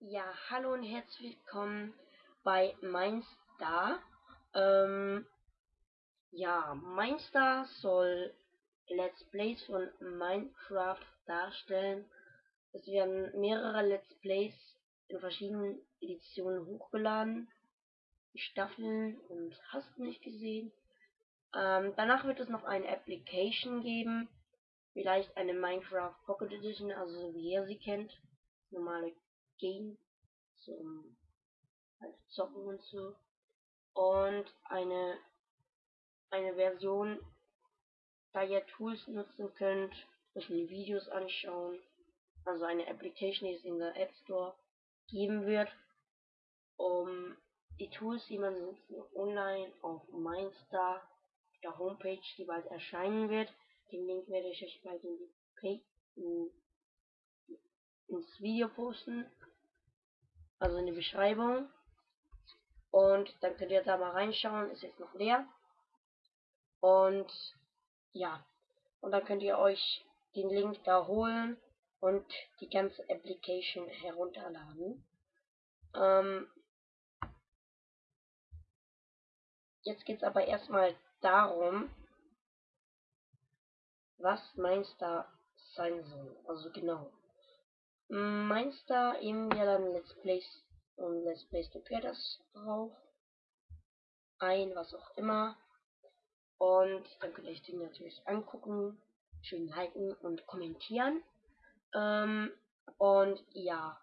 Ja, hallo und herzlich willkommen bei Mindstar. Ähm, ja, Mindstar soll Let's Plays von Minecraft darstellen. Es werden mehrere Let's Plays in verschiedenen Editionen hochgeladen. Staffeln und hast nicht gesehen. Ähm, danach wird es noch eine Application geben. Vielleicht eine Minecraft Pocket Edition, also so wie ihr sie kennt. Normale Game zum halt Zocken und so. Und eine, eine Version, da ihr Tools nutzen könnt, euch Videos anschauen. Also eine Application, die es in der App Store geben wird, um die Tools, die man nutzt, online auf Mindstar, der Homepage, die bald erscheinen wird. Den Link werde ich euch bald in die in, ins Video posten also in die Beschreibung. Und dann könnt ihr da mal reinschauen, ist jetzt noch leer. Und ja, und dann könnt ihr euch den Link da holen und die ganze Application herunterladen. Ähm, jetzt geht es aber erstmal darum, was Mindstar sein soll. Also genau. Meinst du eben ja dann Let's Plays und Let's Plays das drauf? Ein, was auch immer. Und dann könnt ihr euch den natürlich angucken, schön liken und kommentieren. Ähm, und ja,